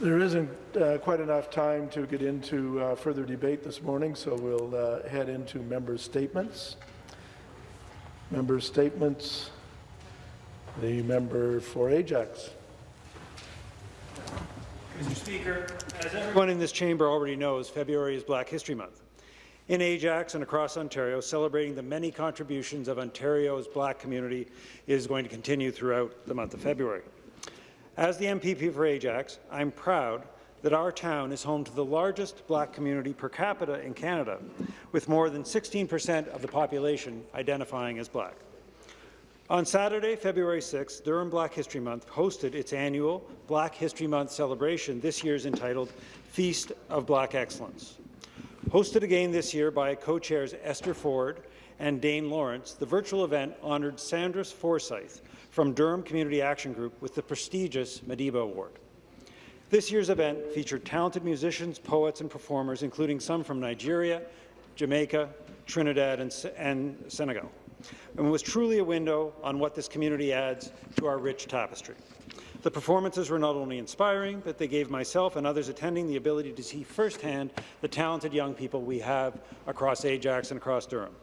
There isn't uh, quite enough time to get into uh, further debate this morning, so we'll uh, head into member statements. Member statements. The member for Ajax. Mr. Speaker, as everyone in this chamber already knows, February is Black History Month. In Ajax and across Ontario, celebrating the many contributions of Ontario's black community is going to continue throughout the month of February. As the MPP for Ajax, I'm proud that our town is home to the largest black community per capita in Canada, with more than 16 per cent of the population identifying as black. On Saturday, February 6, Durham Black History Month hosted its annual Black History Month celebration, this year's entitled Feast of Black Excellence. Hosted again this year by co-chairs Esther Ford and Dane Lawrence, the virtual event honoured Sandra Forsyth from Durham Community Action Group with the prestigious Madiba Award. This year's event featured talented musicians, poets and performers, including some from Nigeria, Jamaica, Trinidad and, and Senegal and was truly a window on what this community adds to our rich tapestry. The performances were not only inspiring, but they gave myself and others attending the ability to see firsthand the talented young people we have across Ajax and across Durham.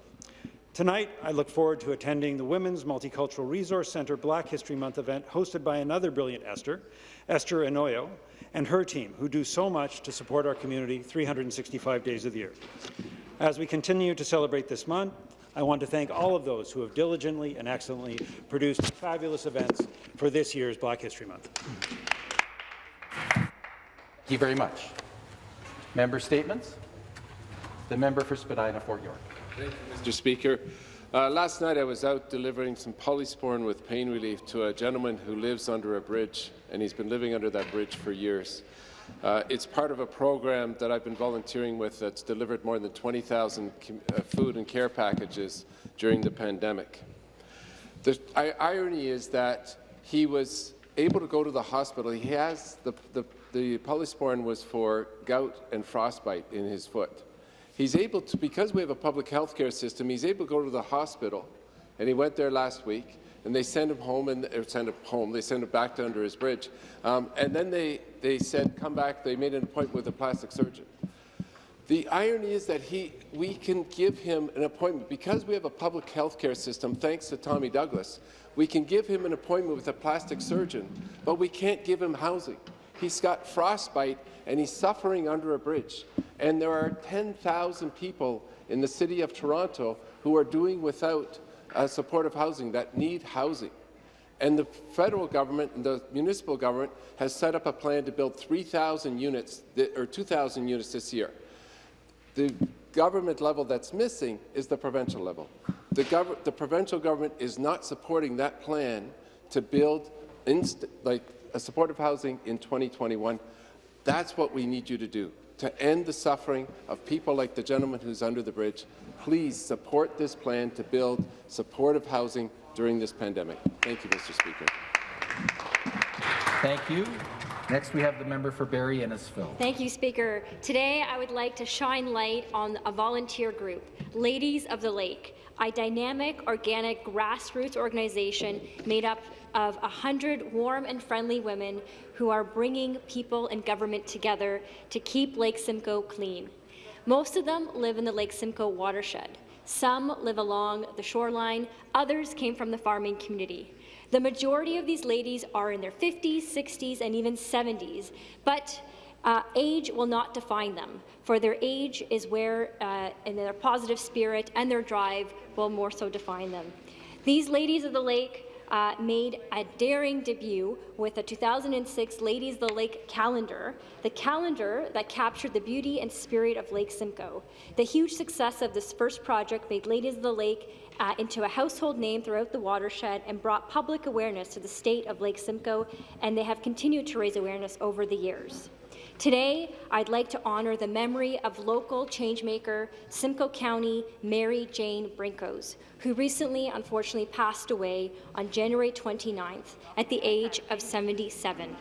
Tonight, I look forward to attending the Women's Multicultural Resource Centre Black History Month event hosted by another brilliant Esther, Esther Enyolu, and her team, who do so much to support our community 365 days of the year. As we continue to celebrate this month, I want to thank all of those who have diligently and excellently produced fabulous events for this year's Black History Month. Thank you very much. Member statements. The member for Spadina Fort York. Thank you, Mr. Speaker. Uh, last night I was out delivering some polysporin with pain relief to a gentleman who lives under a bridge, and he's been living under that bridge for years. Uh, it's part of a program that I've been volunteering with that's delivered more than 20,000 uh, food and care packages during the pandemic. The irony is that he was able to go to the hospital. He has the, the, the polysporin was for gout and frostbite in his foot. He's able to, because we have a public health care system, he's able to go to the hospital, and he went there last week, and they send him home and or send him home. They send him back to under his bridge, um, and then they they said come back. They made an appointment with a plastic surgeon. The irony is that he, we can give him an appointment because we have a public health care system. Thanks to Tommy Douglas, we can give him an appointment with a plastic surgeon, but we can't give him housing. He's got frostbite and he's suffering under a bridge. And there are 10,000 people in the city of Toronto who are doing without uh, supportive housing, that need housing. And the federal government and the municipal government has set up a plan to build 3,000 units, or 2,000 units this year. The government level that's missing is the provincial level. The, the provincial government is not supporting that plan to build like supportive housing in 2021. That's what we need you to do, to end the suffering of people like the gentleman who's under the bridge please support this plan to build supportive housing during this pandemic. Thank you, Mr. Speaker. Thank you. Next, we have the member for Barrie Innisfil. Thank you, Speaker. Today, I would like to shine light on a volunteer group, Ladies of the Lake, a dynamic, organic, grassroots organization made up of 100 warm and friendly women who are bringing people and government together to keep Lake Simcoe clean. Most of them live in the Lake Simcoe watershed. Some live along the shoreline, others came from the farming community. The majority of these ladies are in their 50s, 60s, and even 70s, but uh, age will not define them, for their age is where, uh, and their positive spirit and their drive will more so define them. These ladies of the lake uh, made a daring debut with the 2006 Ladies of the Lake calendar, the calendar that captured the beauty and spirit of Lake Simcoe. The huge success of this first project made Ladies of the Lake uh, into a household name throughout the watershed and brought public awareness to the state of Lake Simcoe, and they have continued to raise awareness over the years. Today, I'd like to honour the memory of local changemaker Simcoe County Mary Jane Brinkos, who recently unfortunately passed away on January 29th at the age of 77.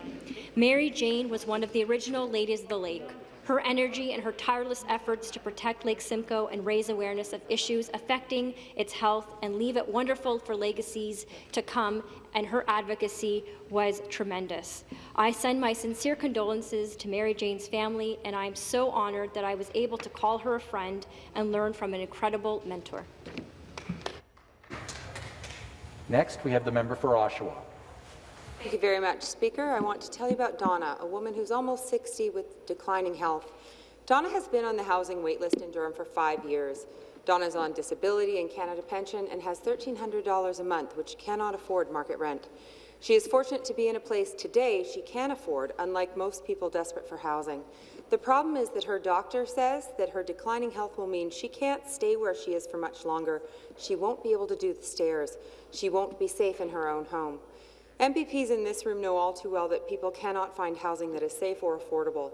Mary Jane was one of the original Ladies of the Lake, Her energy and her tireless efforts to protect Lake Simcoe and raise awareness of issues affecting its health and leave it wonderful for legacies to come and her advocacy was tremendous. I send my sincere condolences to Mary Jane's family, and I am so honoured that I was able to call her a friend and learn from an incredible mentor. Next, we have the member for Oshawa. Thank you very much, Speaker. I want to tell you about Donna, a woman who's almost 60 with declining health. Donna has been on the housing waitlist in Durham for five years. Donna is on disability and Canada pension and has $1,300 a month, which cannot afford market rent. She is fortunate to be in a place today she can afford, unlike most people desperate for housing. The problem is that her doctor says that her declining health will mean she can't stay where she is for much longer. She won't be able to do the stairs. She won't be safe in her own home. MPPs in this room know all too well that people cannot find housing that is safe or affordable.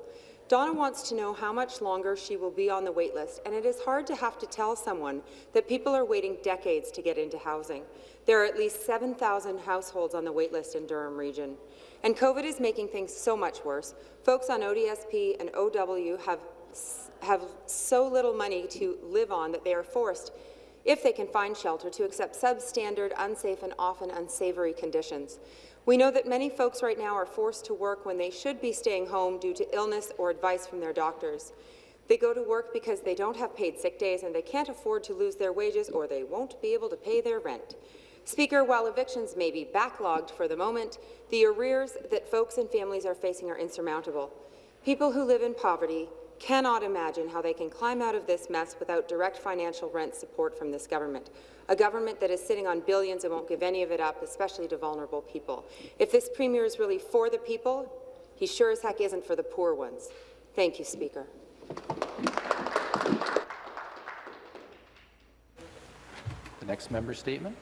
Donna wants to know how much longer she will be on the waitlist, and it is hard to have to tell someone that people are waiting decades to get into housing. There are at least 7,000 households on the waitlist in Durham Region. And COVID is making things so much worse. Folks on ODSP and OW have, have so little money to live on that they are forced, if they can find shelter, to accept substandard, unsafe and often unsavoury conditions. We know that many folks right now are forced to work when they should be staying home due to illness or advice from their doctors. They go to work because they don't have paid sick days and they can't afford to lose their wages or they won't be able to pay their rent. Speaker, while evictions may be backlogged for the moment, the arrears that folks and families are facing are insurmountable. People who live in poverty cannot imagine how they can climb out of this mess without direct financial rent support from this government a government that is sitting on billions and won't give any of it up, especially to vulnerable people. If this Premier is really for the people, he sure as heck isn't for the poor ones. Thank you, Speaker. The next member statement.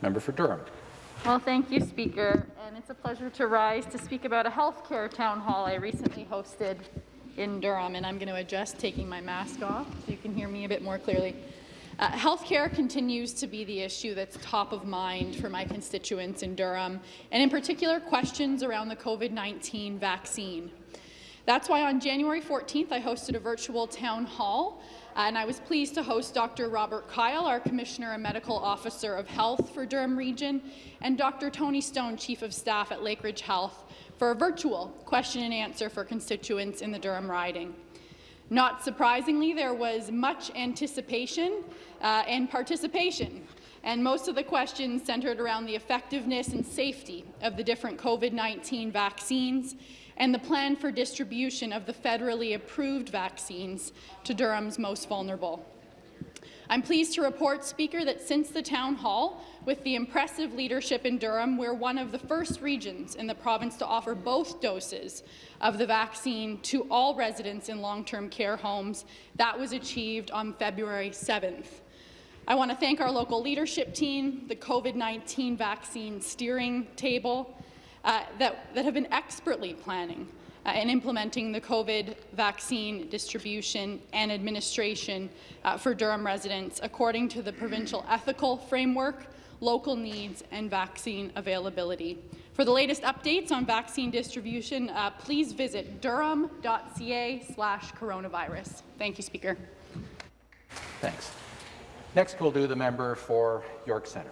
Member for Durham. Well, thank you, Speaker, and it's a pleasure to rise to speak about a healthcare town hall I recently hosted in Durham, and I'm going to adjust taking my mask off so you can hear me a bit more clearly. Uh, healthcare continues to be the issue that's top of mind for my constituents in Durham, and in particular, questions around the COVID-19 vaccine. That's why on January 14th, I hosted a virtual town hall, and I was pleased to host Dr. Robert Kyle, our Commissioner and Medical Officer of Health for Durham Region, and Dr. Tony Stone, Chief of Staff at Lakeridge Health, for a virtual question and answer for constituents in the Durham riding. Not surprisingly, there was much anticipation uh, and participation, and most of the questions centered around the effectiveness and safety of the different COVID-19 vaccines and the plan for distribution of the federally approved vaccines to Durham's most vulnerable. I'm pleased to report, Speaker, that since the Town Hall, with the impressive leadership in Durham, we're one of the first regions in the province to offer both doses of the vaccine to all residents in long-term care homes. That was achieved on February 7th. I want to thank our local leadership team, the COVID-19 vaccine steering table, uh, that, that have been expertly planning uh, and implementing the COVID vaccine distribution and administration uh, for Durham residents according to the provincial ethical framework, local needs, and vaccine availability. For the latest updates on vaccine distribution, uh, please visit durham.ca slash coronavirus. Thank you, Speaker. Thanks. Next, we'll do the member for York Centre.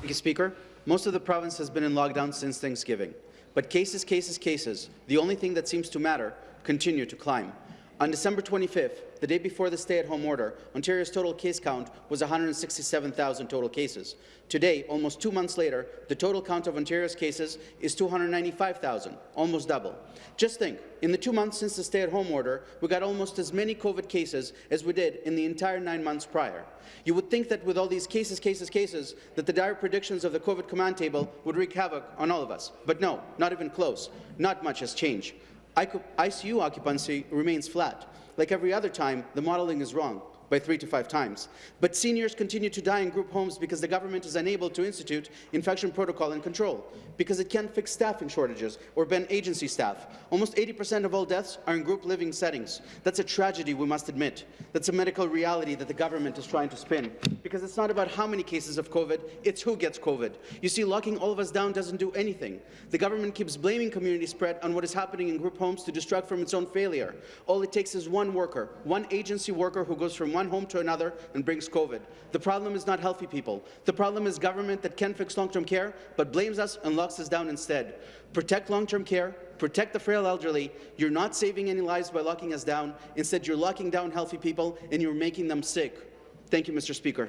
Thank you, Speaker. Most of the province has been in lockdown since Thanksgiving. But cases, cases, cases, the only thing that seems to matter, continue to climb. On December 25th, the day before the stay-at-home order, Ontario's total case count was 167,000 total cases. Today, almost two months later, the total count of Ontario's cases is 295,000, almost double. Just think, in the two months since the stay-at-home order, we got almost as many COVID cases as we did in the entire nine months prior. You would think that with all these cases, cases, cases, that the dire predictions of the COVID command table would wreak havoc on all of us. But no, not even close. Not much has changed. ICU occupancy remains flat. Like every other time, the modelling is wrong. By three to five times. But seniors continue to die in group homes because the government is unable to institute infection protocol and control, because it can't fix staffing shortages or ban agency staff. Almost 80% of all deaths are in group living settings. That's a tragedy, we must admit. That's a medical reality that the government is trying to spin. Because it's not about how many cases of COVID, it's who gets COVID. You see, locking all of us down doesn't do anything. The government keeps blaming community spread on what is happening in group homes to distract from its own failure. All it takes is one worker, one agency worker who goes from one home to another and brings COVID. The problem is not healthy people. The problem is government that can fix long-term care, but blames us and locks us down instead. Protect long-term care, protect the frail elderly. You're not saving any lives by locking us down. Instead, you're locking down healthy people and you're making them sick. Thank you, Mr. Speaker.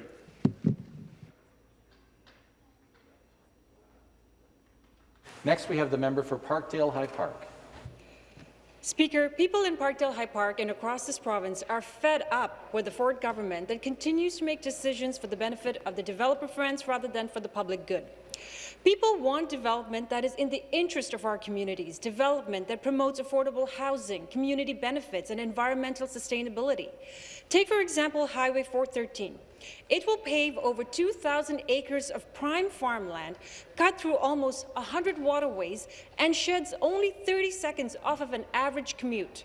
Next, we have the member for Parkdale High Park. Speaker, people in Parkdale High Park and across this province are fed up with the Ford government that continues to make decisions for the benefit of the developer friends rather than for the public good. People want development that is in the interest of our communities, development that promotes affordable housing, community benefits, and environmental sustainability. Take, for example, Highway 413. It will pave over 2,000 acres of prime farmland, cut through almost 100 waterways, and sheds only 30 seconds off of an average commute.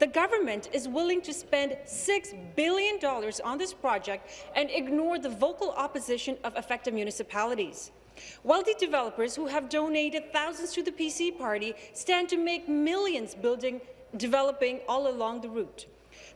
The government is willing to spend $6 billion on this project and ignore the vocal opposition of affected municipalities. Wealthy developers who have donated thousands to the PC party stand to make millions building, developing all along the route.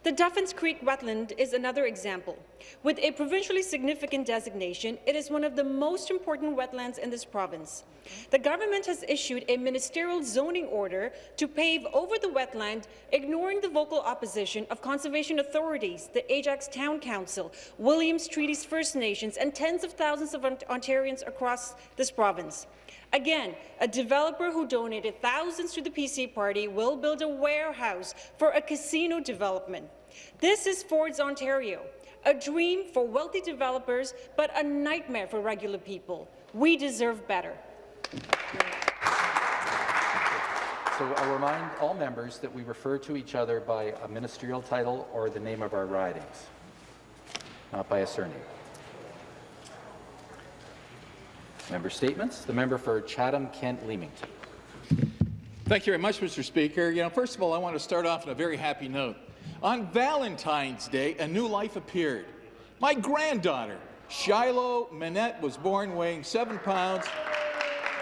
The Duffins Creek wetland is another example. With a provincially significant designation, it is one of the most important wetlands in this province. The government has issued a ministerial zoning order to pave over the wetland, ignoring the vocal opposition of conservation authorities, the Ajax Town Council, Williams Treaties First Nations, and tens of thousands of Ontarians across this province. Again, a developer who donated thousands to the PC party will build a warehouse for a casino development. This is Ford's Ontario, a dream for wealthy developers, but a nightmare for regular people. We deserve better. So I'll remind all members that we refer to each other by a ministerial title or the name of our ridings, not by a surname. Member statements. The member for Chatham-Kent-Leamington. Thank you very much, Mr. Speaker. You know, first of all, I want to start off on a very happy note. On Valentine's Day, a new life appeared. My granddaughter, Shiloh Manette, was born weighing seven pounds.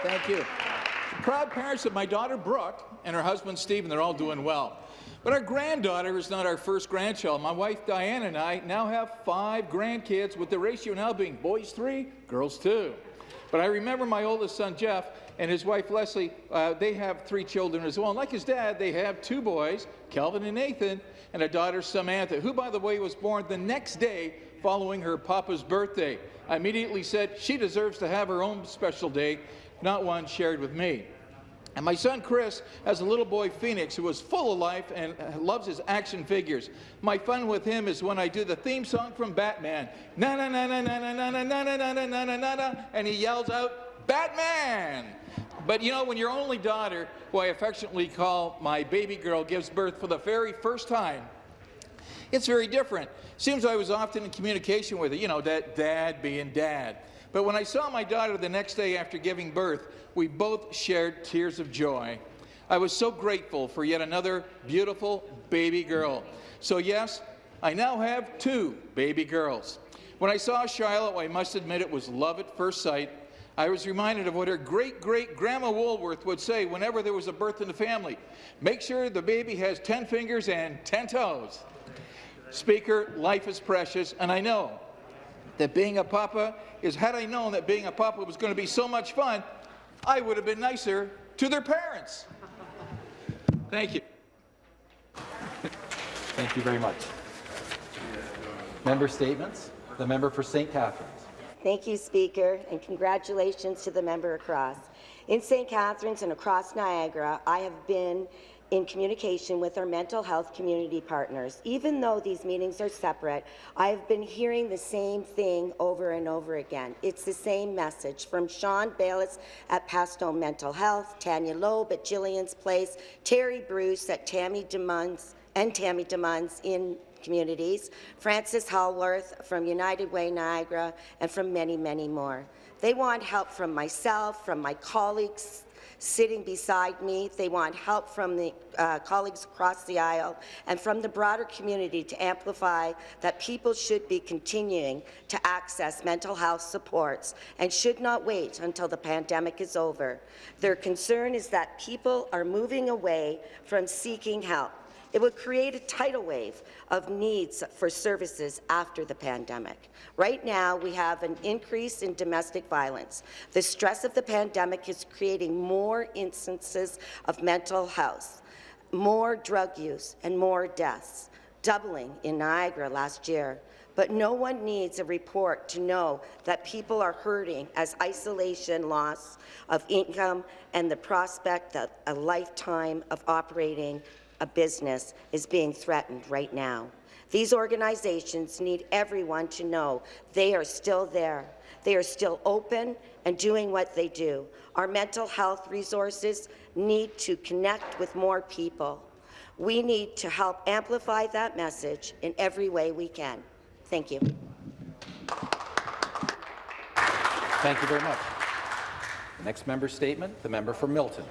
Thank you. The proud parents of my daughter, Brooke, and her husband, Stephen, they're all doing well. But our granddaughter is not our first grandchild. My wife, Diane, and I now have five grandkids, with the ratio now being boys three, girls two. But I remember my oldest son, Jeff, and his wife, Leslie, uh, they have three children as well. And like his dad, they have two boys, Kelvin and Nathan, and a daughter, Samantha, who, by the way, was born the next day following her papa's birthday. I immediately said she deserves to have her own special day, not one shared with me. And my son Chris has a little boy, Phoenix, who is full of life and loves his action figures. My fun with him is when I do the theme song from Batman, na na na na na na na na na na na na na na, and he yells out, Batman! But you know, when your only daughter, who I affectionately call my baby girl, gives birth for the very first time, it's very different. Seems I was often in communication with her, you know, that dad being dad. But when I saw my daughter the next day after giving birth, we both shared tears of joy. I was so grateful for yet another beautiful baby girl. So yes, I now have two baby girls. When I saw Shiloh, I must admit it was love at first sight. I was reminded of what her great-great-grandma Woolworth would say whenever there was a birth in the family. Make sure the baby has 10 fingers and 10 toes. Speaker, life is precious, and I know that being a papa is, had I known that being a papa was going to be so much fun, I would have been nicer to their parents. Thank you. Thank you very much. Member statements. The member for St. Catharines. Thank you, Speaker, and congratulations to the member across. In St. Catharines and across Niagara, I have been in communication with our mental health community partners. Even though these meetings are separate, I've been hearing the same thing over and over again. It's the same message from Sean Bayless at Pathstone Mental Health, Tanya Loeb at Gillian's Place, Terry Bruce at Tammy DeMuns and Tammy DeMuns in Communities, Frances Hallworth from United Way Niagara, and from many, many more. They want help from myself, from my colleagues sitting beside me. They want help from the uh, colleagues across the aisle and from the broader community to amplify that people should be continuing to access mental health supports and should not wait until the pandemic is over. Their concern is that people are moving away from seeking help. It would create a tidal wave of needs for services after the pandemic. Right now, we have an increase in domestic violence. The stress of the pandemic is creating more instances of mental health, more drug use, and more deaths, doubling in Niagara last year. But no one needs a report to know that people are hurting as isolation, loss of income, and the prospect of a lifetime of operating a business is being threatened right now. These organizations need everyone to know they are still there. They are still open and doing what they do. Our mental health resources need to connect with more people. We need to help amplify that message in every way we can. Thank you. Thank you very much. The next member statement, the member for Milton.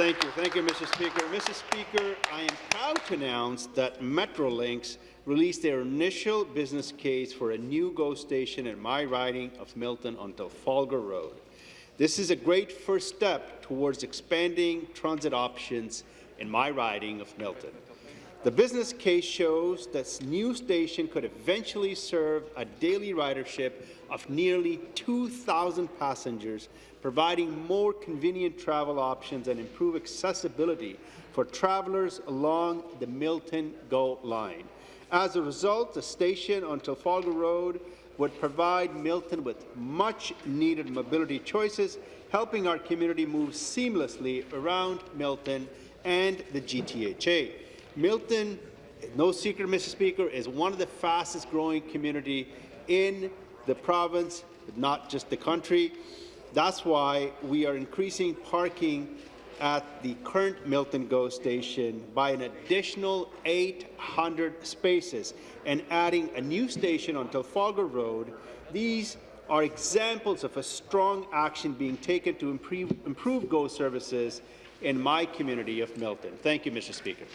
Thank you. Thank you, Mr. Speaker. Mr. Speaker, I am proud to announce that Metrolinx released their initial business case for a new GO station in my riding of Milton on Trafalgar Road. This is a great first step towards expanding transit options in my riding of Milton. The business case shows that this new station could eventually serve a daily ridership of nearly 2,000 passengers, providing more convenient travel options and improve accessibility for travelers along the Milton GO line. As a result, the station on Trafalgar Road would provide Milton with much-needed mobility choices, helping our community move seamlessly around Milton and the GTHA. Milton, no secret, Mr. Speaker, is one of the fastest-growing community in the province, not just the country. That's why we are increasing parking at the current Milton GO station by an additional 800 spaces and adding a new station on Trafalgar Road. These are examples of a strong action being taken to improve, improve GO services in my community of Milton. Thank you, Mr. Speaker.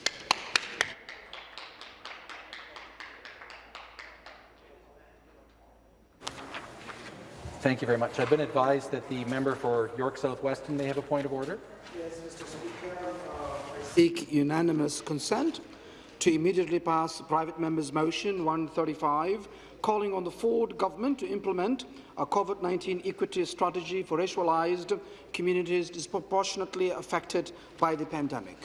Thank you very much. I've been advised that the member for York South-Weston may have a point of order. Yes, Mr. Speaker. Uh, I seek unanimous consent to immediately pass private member's motion 135, calling on the Ford government to implement a COVID-19 equity strategy for racialized communities disproportionately affected by the pandemic.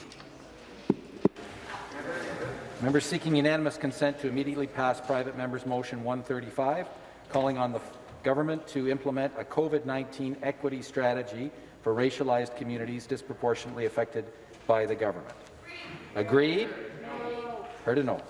Member seeking unanimous consent to immediately pass private member's motion 135, calling on the government to implement a COVID-19 equity strategy for racialized communities disproportionately affected by the government. Agreed? No. Heard a no.